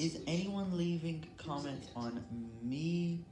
Is anyone leaving comments on me